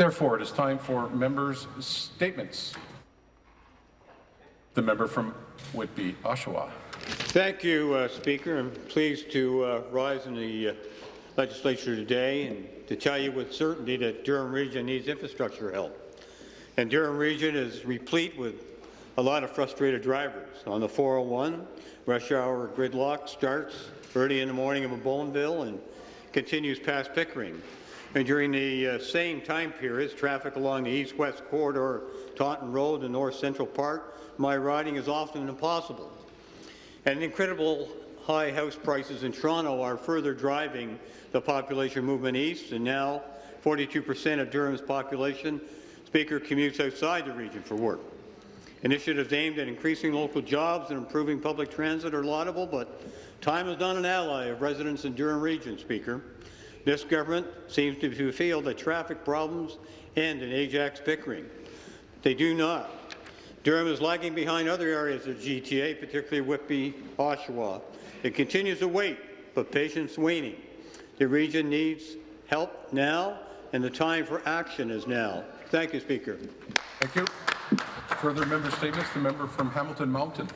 Therefore, it is time for members' statements. The member from Whitby, Oshawa. Thank you, uh, Speaker. I'm pleased to uh, rise in the uh, legislature today and to tell you with certainty that Durham Region needs infrastructure help. And Durham Region is replete with a lot of frustrated drivers. On the 401, rush hour gridlock starts early in the morning in Bowmanville and continues past Pickering. And during the uh, same time periods, traffic along the east-west corridor, Taunton Road and North Central Park, my riding is often impossible. And incredible high house prices in Toronto are further driving the population movement east, and now 42% of Durham's population, Speaker, commutes outside the region for work. Initiatives aimed at increasing local jobs and improving public transit are laudable, but time is not an ally of residents in Durham Region, Speaker. This government seems to feel that traffic problems end in Ajax Pickering. They do not. Durham is lagging behind other areas of GTA, particularly Whitby, Oshawa. It continues to wait, but patience waning. The region needs help now, and the time for action is now. Thank you, Speaker. Thank you. Further member statements. The member from Hamilton Mountain.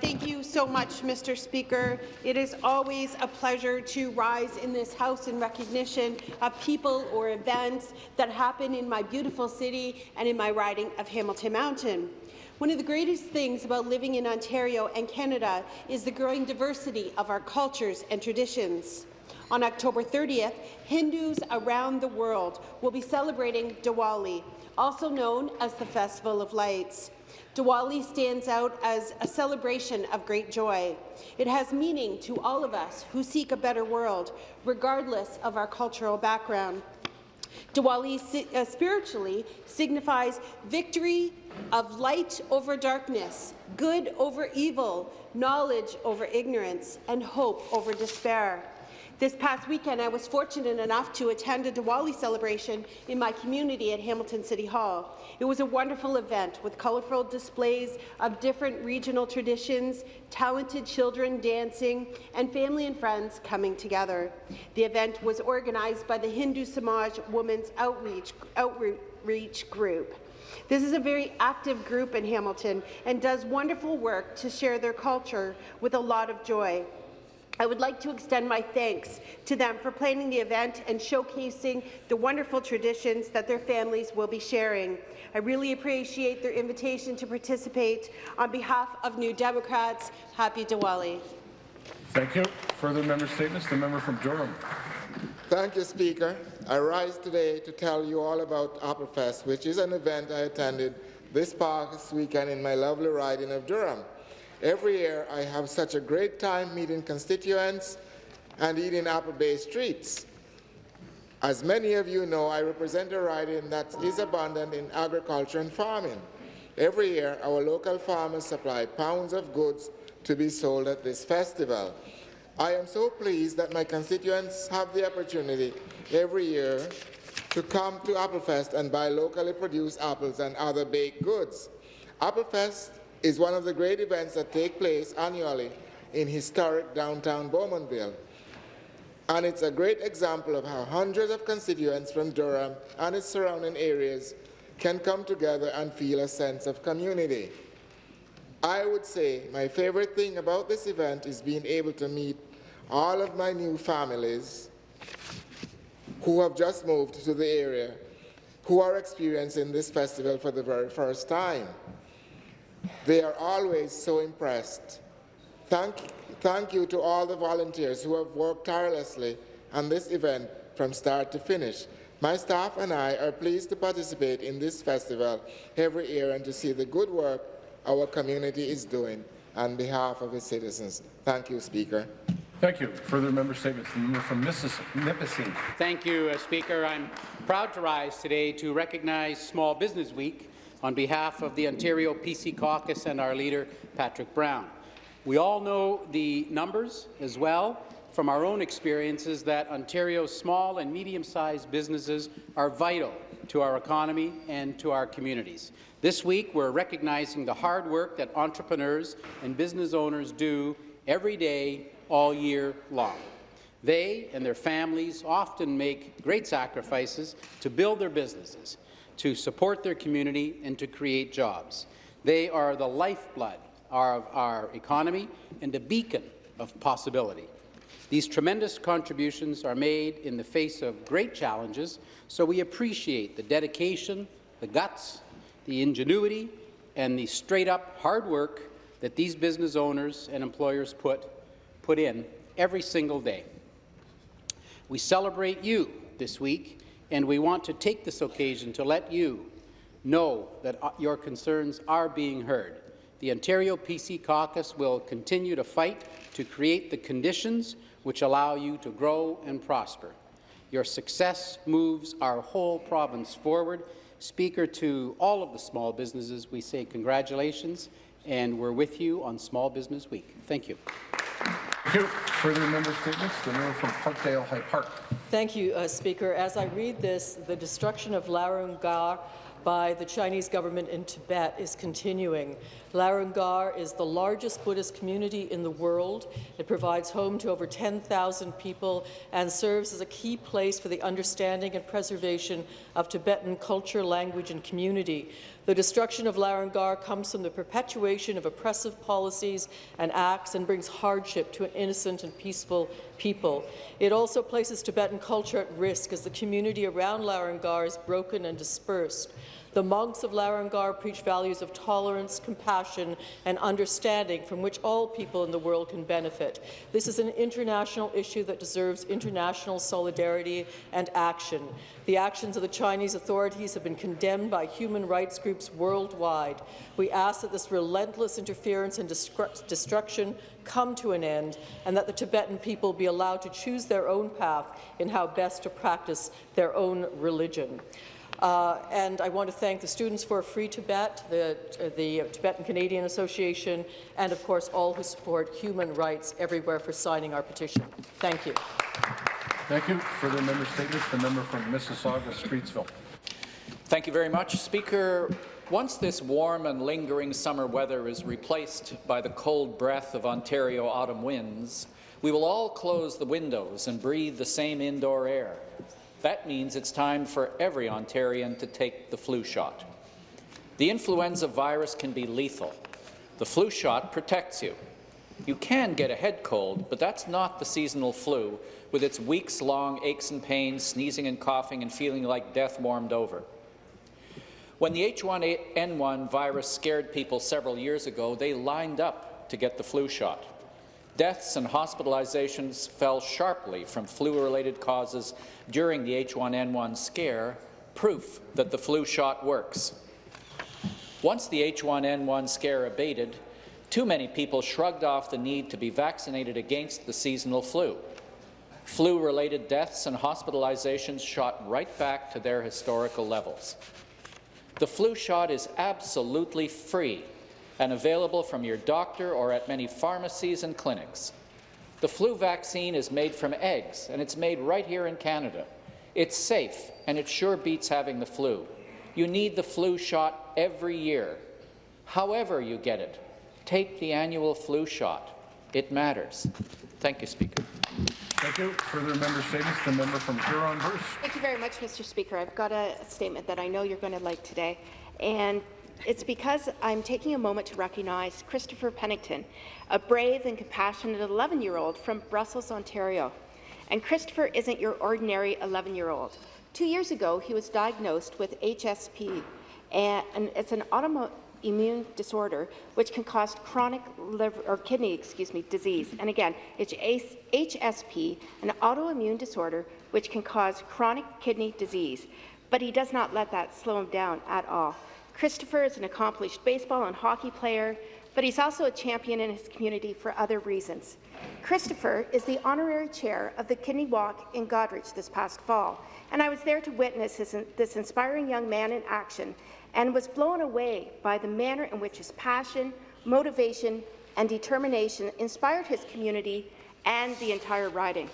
Thank you so much, Mr. Speaker. It is always a pleasure to rise in this House in recognition of people or events that happen in my beautiful city and in my riding of Hamilton Mountain. One of the greatest things about living in Ontario and Canada is the growing diversity of our cultures and traditions. On October 30th, Hindus around the world will be celebrating Diwali, also known as the Festival of Lights. Diwali stands out as a celebration of great joy. It has meaning to all of us who seek a better world, regardless of our cultural background. Diwali uh, spiritually signifies victory of light over darkness, good over evil, knowledge over ignorance, and hope over despair. This past weekend, I was fortunate enough to attend a Diwali celebration in my community at Hamilton City Hall. It was a wonderful event with colorful displays of different regional traditions, talented children dancing, and family and friends coming together. The event was organized by the Hindu Samaj Women's Outreach, Outreach Group. This is a very active group in Hamilton and does wonderful work to share their culture with a lot of joy. I would like to extend my thanks to them for planning the event and showcasing the wonderful traditions that their families will be sharing. I really appreciate their invitation to participate. On behalf of New Democrats, happy Diwali. Thank you. Further member statements. The member from Durham. Thank you, Speaker. I rise today to tell you all about Applefest, which is an event I attended this past weekend in my lovely riding of Durham. Every year, I have such a great time meeting constituents and eating apple-based treats. As many of you know, I represent a riding that is abundant in agriculture and farming. Every year, our local farmers supply pounds of goods to be sold at this festival. I am so pleased that my constituents have the opportunity every year to come to Applefest and buy locally produced apples and other baked goods. Applefest is one of the great events that take place annually in historic downtown Bowmanville. And it's a great example of how hundreds of constituents from Durham and its surrounding areas can come together and feel a sense of community. I would say my favorite thing about this event is being able to meet all of my new families who have just moved to the area who are experiencing this festival for the very first time. They are always so impressed. Thank, thank you to all the volunteers who have worked tirelessly on this event from start to finish. My staff and I are pleased to participate in this festival every year and to see the good work our community is doing on behalf of its citizens. Thank you, Speaker. Thank you. Further member statements. The member from Nipissing. Thank you, uh, Speaker. I'm proud to rise today to recognize Small Business Week on behalf of the Ontario PC Caucus and our leader, Patrick Brown. We all know the numbers as well from our own experiences that Ontario's small and medium-sized businesses are vital to our economy and to our communities. This week, we're recognizing the hard work that entrepreneurs and business owners do every day, all year long. They and their families often make great sacrifices to build their businesses, to support their community, and to create jobs. They are the lifeblood of our economy and a beacon of possibility. These tremendous contributions are made in the face of great challenges, so we appreciate the dedication, the guts, the ingenuity, and the straight-up hard work that these business owners and employers put, put in every single day. We celebrate you this week, and we want to take this occasion to let you know that uh, your concerns are being heard. The Ontario PC Caucus will continue to fight to create the conditions which allow you to grow and prosper. Your success moves our whole province forward. Speaker, to all of the small businesses, we say congratulations, and we're with you on Small Business Week. Thank you. Thank you. Further member statements, the member from Parkdale High Park. Thank you, uh, Speaker. As I read this, the destruction of Larung Gar by the Chinese government in Tibet is continuing. Larung Gar is the largest Buddhist community in the world. It provides home to over 10,000 people and serves as a key place for the understanding and preservation of Tibetan culture, language and community. The destruction of Larung Gar comes from the perpetuation of oppressive policies and acts and brings hardship to an innocent and peaceful people. It also places Tibetan culture at risk as the community around Larung Gar is broken and dispersed. The monks of Larung Gar preach values of tolerance, compassion, and understanding from which all people in the world can benefit. This is an international issue that deserves international solidarity and action. The actions of the Chinese authorities have been condemned by human rights groups worldwide. We ask that this relentless interference and destruction come to an end and that the Tibetan people be allowed to choose their own path in how best to practice their own religion. Uh, and I want to thank the Students for Free Tibet, the, the Tibetan Canadian Association, and of course all who support human rights everywhere for signing our petition. Thank you. Thank you. Further member statements, the member from Mississauga, Streetsville. Thank you very much, Speaker. Once this warm and lingering summer weather is replaced by the cold breath of Ontario autumn winds, we will all close the windows and breathe the same indoor air. That means it's time for every Ontarian to take the flu shot. The influenza virus can be lethal. The flu shot protects you. You can get a head cold, but that's not the seasonal flu, with its weeks-long aches and pains, sneezing and coughing, and feeling like death warmed over. When the H1N1 virus scared people several years ago, they lined up to get the flu shot. Deaths and hospitalizations fell sharply from flu-related causes during the H1N1 scare, proof that the flu shot works. Once the H1N1 scare abated, too many people shrugged off the need to be vaccinated against the seasonal flu. Flu-related deaths and hospitalizations shot right back to their historical levels. The flu shot is absolutely free and available from your doctor or at many pharmacies and clinics. The flu vaccine is made from eggs, and it's made right here in Canada. It's safe, and it sure beats having the flu. You need the flu shot every year. However you get it, take the annual flu shot. It matters. Thank you, Speaker. Thank you. Further member statements, the member from Huron-Bruce. Thank you very much, Mr. Speaker. I've got a statement that I know you're going to like today. And it's because I'm taking a moment to recognize Christopher Pennington, a brave and compassionate 11-year-old from Brussels, Ontario. And Christopher isn't your ordinary 11-year-old. Two years ago, he was diagnosed with HSP, and it's an autoimmune disorder which can cause chronic liver or kidney, excuse me, disease. And again, it's HSP, an autoimmune disorder which can cause chronic kidney disease. But he does not let that slow him down at all. Christopher is an accomplished baseball and hockey player, but he's also a champion in his community for other reasons. Christopher is the honorary chair of the Kidney Walk in Goderich this past fall, and I was there to witness his, this inspiring young man in action and was blown away by the manner in which his passion, motivation, and determination inspired his community and the entire riding.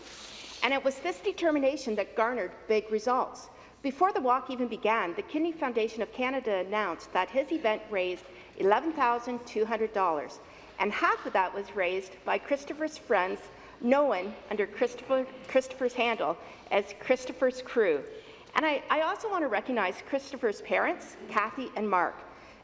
And it was this determination that garnered big results. Before the walk even began, the Kidney Foundation of Canada announced that his event raised $11,200, and half of that was raised by Christopher's friends known under Christopher, Christopher's handle as Christopher's Crew. And I, I also want to recognize Christopher's parents, Kathy and Mark.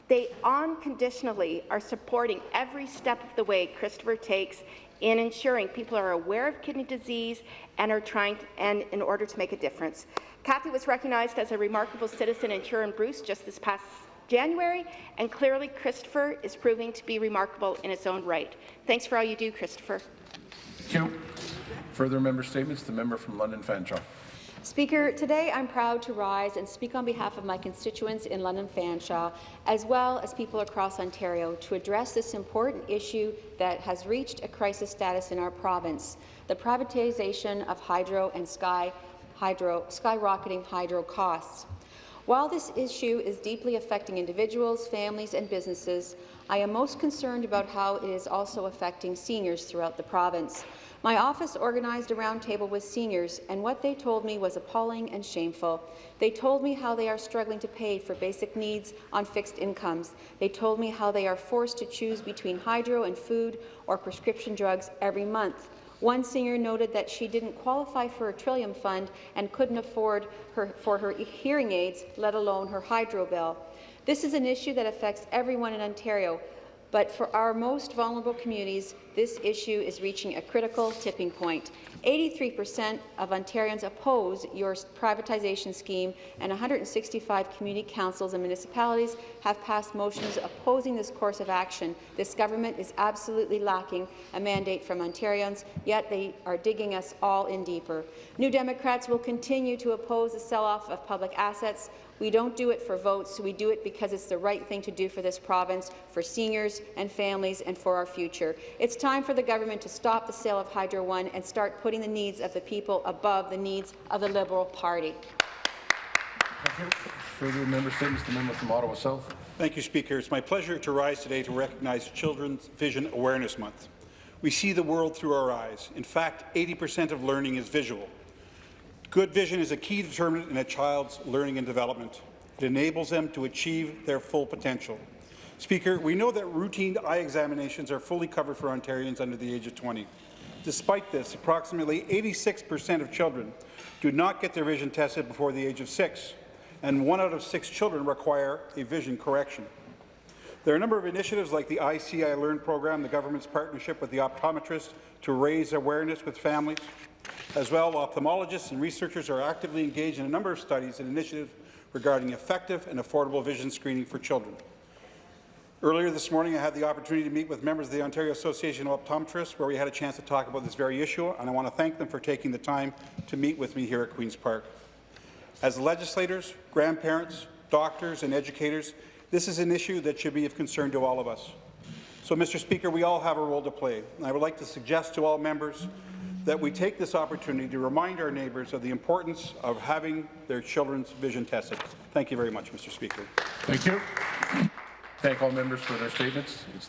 They unconditionally are supporting every step of the way Christopher takes in ensuring people are aware of kidney disease and are trying to, and in order to make a difference. Kathy was recognized as a remarkable citizen in Huron Bruce just this past January, and clearly Christopher is proving to be remarkable in its own right. Thanks for all you do, Christopher. Thank you. Further member statements, the member from London Fanshawe. Speaker, today I'm proud to rise and speak on behalf of my constituents in London Fanshawe, as well as people across Ontario, to address this important issue that has reached a crisis status in our province, the privatization of hydro and sky hydro, skyrocketing hydro costs. While this issue is deeply affecting individuals, families and businesses, I am most concerned about how it is also affecting seniors throughout the province. My office organized a roundtable with seniors, and what they told me was appalling and shameful. They told me how they are struggling to pay for basic needs on fixed incomes. They told me how they are forced to choose between hydro and food or prescription drugs every month. One senior noted that she didn't qualify for a Trillium Fund and couldn't afford her, for her hearing aids, let alone her hydro bill. This is an issue that affects everyone in Ontario, but for our most vulnerable communities, this issue is reaching a critical tipping point. 83% of Ontarians oppose your privatization scheme, and 165 community councils and municipalities have passed motions opposing this course of action. This government is absolutely lacking a mandate from Ontarians, yet they are digging us all in deeper. New Democrats will continue to oppose the sell-off of public assets. We don't do it for votes. We do it because it's the right thing to do for this province, for seniors and families, and for our future. It's time for the government to stop the sale of Hydro One and start putting the needs of the people above the needs of the Liberal Party. Thank you. Further member statements, the member from Ottawa South. Thank you, Speaker. It's my pleasure to rise today to recognize Children's Vision Awareness Month. We see the world through our eyes. In fact, 80% of learning is visual. Good vision is a key determinant in a child's learning and development. It enables them to achieve their full potential. Speaker, we know that routine eye examinations are fully covered for Ontarians under the age of 20. Despite this, approximately 86% of children do not get their vision tested before the age of six, and one out of six children require a vision correction. There are a number of initiatives like the Eye See Eye Learn program, the government's partnership with the optometrist to raise awareness with families. As well, ophthalmologists and researchers are actively engaged in a number of studies and initiatives regarding effective and affordable vision screening for children. Earlier this morning, I had the opportunity to meet with members of the Ontario Association of Optometrists, where we had a chance to talk about this very issue, and I want to thank them for taking the time to meet with me here at Queen's Park. As legislators, grandparents, doctors, and educators, this is an issue that should be of concern to all of us. So, Mr. Speaker, we all have a role to play, and I would like to suggest to all members that we take this opportunity to remind our neighbours of the importance of having their children's vision tested. Thank you very much, Mr. Speaker. Thank you. Thank all members for their statements. It's